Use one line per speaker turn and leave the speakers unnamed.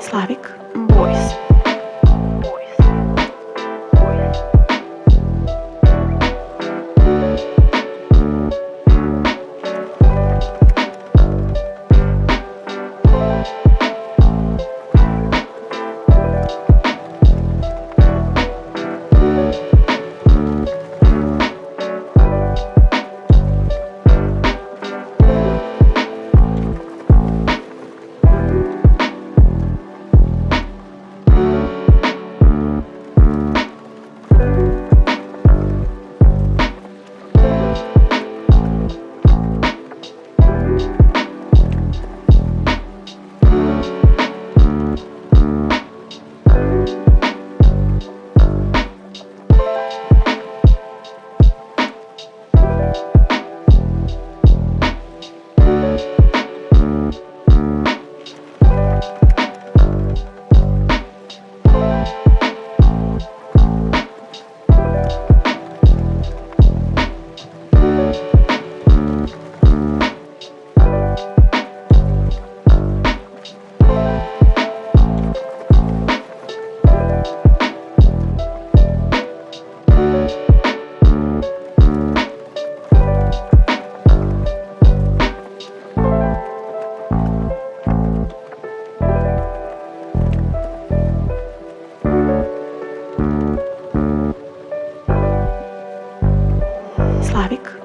Slavic Boys. Slavic Boys.